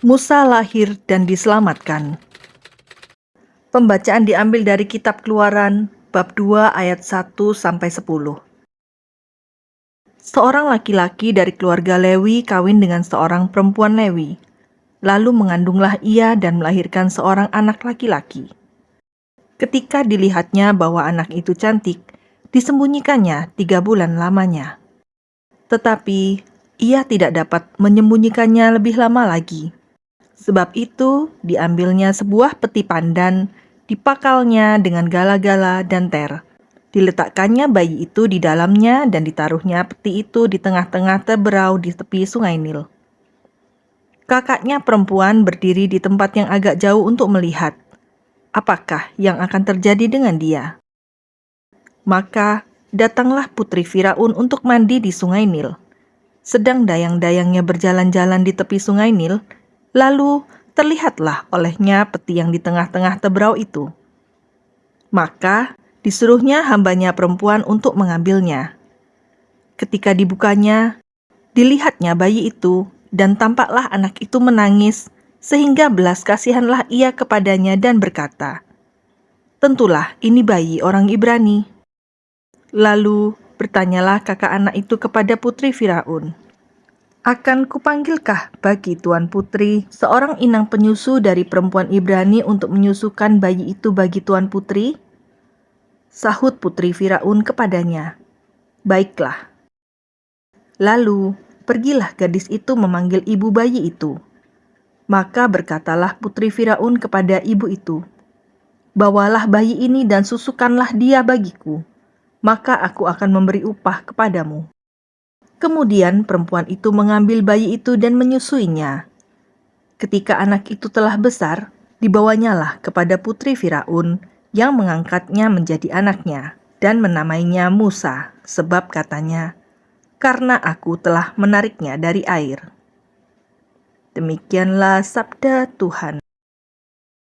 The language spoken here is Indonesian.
Musa lahir dan diselamatkan. Pembacaan diambil dari kitab Keluaran bab 2 ayat 1 sampai 10. Seorang laki-laki dari keluarga Lewi kawin dengan seorang perempuan Lewi. Lalu mengandunglah ia dan melahirkan seorang anak laki-laki. Ketika dilihatnya bahwa anak itu cantik, disembunyikannya tiga bulan lamanya. Tetapi ia tidak dapat menyembunyikannya lebih lama lagi Sebab itu, diambilnya sebuah peti pandan, dipakalnya dengan gala-gala dan ter. Diletakkannya bayi itu di dalamnya dan ditaruhnya peti itu di tengah-tengah teberau di tepi sungai Nil. Kakaknya perempuan berdiri di tempat yang agak jauh untuk melihat apakah yang akan terjadi dengan dia. Maka datanglah putri Firaun untuk mandi di sungai Nil. Sedang dayang-dayangnya berjalan-jalan di tepi sungai Nil, Lalu terlihatlah olehnya peti yang di tengah-tengah teberau itu. Maka disuruhnya hambanya perempuan untuk mengambilnya. Ketika dibukanya, dilihatnya bayi itu, dan tampaklah anak itu menangis, sehingga belas kasihanlah ia kepadanya dan berkata, Tentulah ini bayi orang Ibrani. Lalu bertanyalah kakak anak itu kepada putri Firaun, akan kupanggilkah bagi Tuan Putri seorang inang penyusu dari perempuan Ibrani untuk menyusukan bayi itu bagi Tuan Putri? Sahut Putri Firaun kepadanya, Baiklah. Lalu, pergilah gadis itu memanggil ibu bayi itu. Maka berkatalah Putri Firaun kepada ibu itu, Bawalah bayi ini dan susukanlah dia bagiku, maka aku akan memberi upah kepadamu. Kemudian perempuan itu mengambil bayi itu dan menyusuinya. Ketika anak itu telah besar, dibawanyalah kepada putri Firaun yang mengangkatnya menjadi anaknya dan menamainya Musa, sebab katanya, "Karena aku telah menariknya dari air." Demikianlah sabda Tuhan.